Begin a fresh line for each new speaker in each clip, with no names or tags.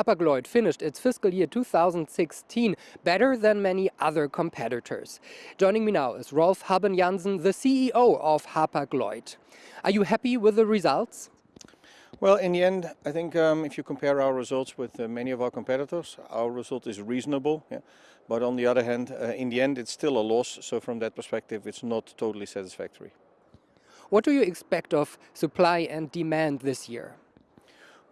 Hapag-Lloyd finished its fiscal year 2016 better than many other competitors. Joining me now is Rolf Habben-Jansen, the CEO of Hapag-Lloyd. Are you happy with the results?
Well, in the end, I think um, if you compare our results with uh, many of our competitors, our result is reasonable. Yeah? But on the other hand, uh, in the end, it's still a loss. So from that perspective, it's not totally satisfactory.
What do you expect of supply and demand this year?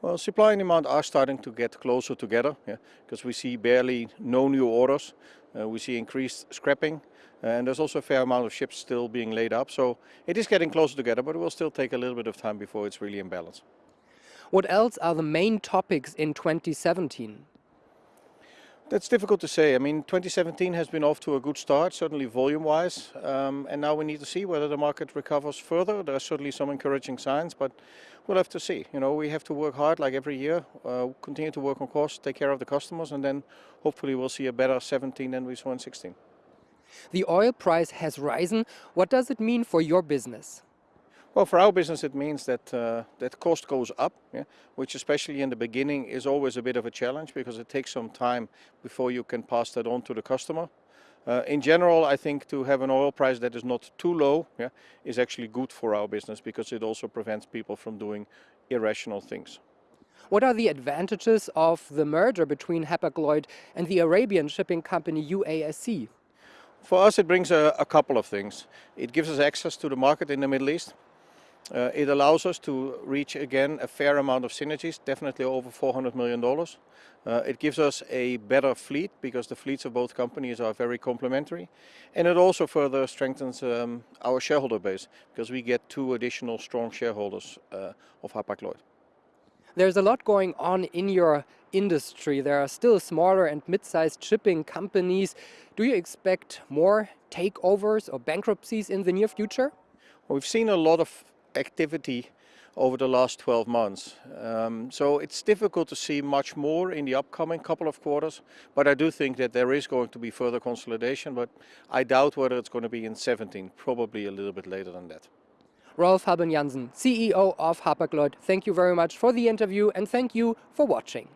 Well, supply and demand are starting to get closer together yeah, because we see barely no new orders. Uh, we see increased scrapping and there's also a fair amount of ships still being laid up. So it is getting closer together, but it will still take a little bit of time before it's really in balance.
What else are the main topics in 2017?
That's difficult to say. I mean, 2017 has been off to a good start, certainly volume-wise, um, and now we need to see whether the market recovers further. There are certainly some encouraging signs, but we'll have to see. You know, we have to work hard like every year, uh, continue to work on costs, take care of the customers, and then hopefully we'll see a better 17 than we saw in 16.
The oil price has risen. What does it mean for your business?
Well, for our business, it means that uh, that cost goes up, yeah, which especially in the beginning is always a bit of a challenge because it takes some time before you can pass that on to the customer. Uh, in general, I think to have an oil price that is not too low yeah, is actually good for our business because it also prevents people from doing irrational things.
What are the advantages of the merger between Hapag-Lloyd and the Arabian shipping company UASC?
For us, it brings a, a couple of things. It gives us access to the market in the Middle East. Uh, it allows us to reach again a fair amount of synergies, definitely over $400 million. Uh, it gives us a better fleet because the fleets of both companies are very complementary. And it also further strengthens um, our shareholder base because we get two additional strong shareholders uh, of Hapag-Lloyd.
There's a lot going on in your industry. There are still smaller and mid-sized shipping companies. Do you expect more takeovers or bankruptcies in the near future?
Well, we've seen a lot of activity over the last 12 months. Um, so it's difficult to see much more in the upcoming couple of quarters, but I do think that there is going to be further consolidation, but I doubt whether it's going to be in 17, probably a little bit later than that.
Rolf Habben-Jansen, CEO of Hapag-Lloyd, thank you very much for the interview and thank you for watching.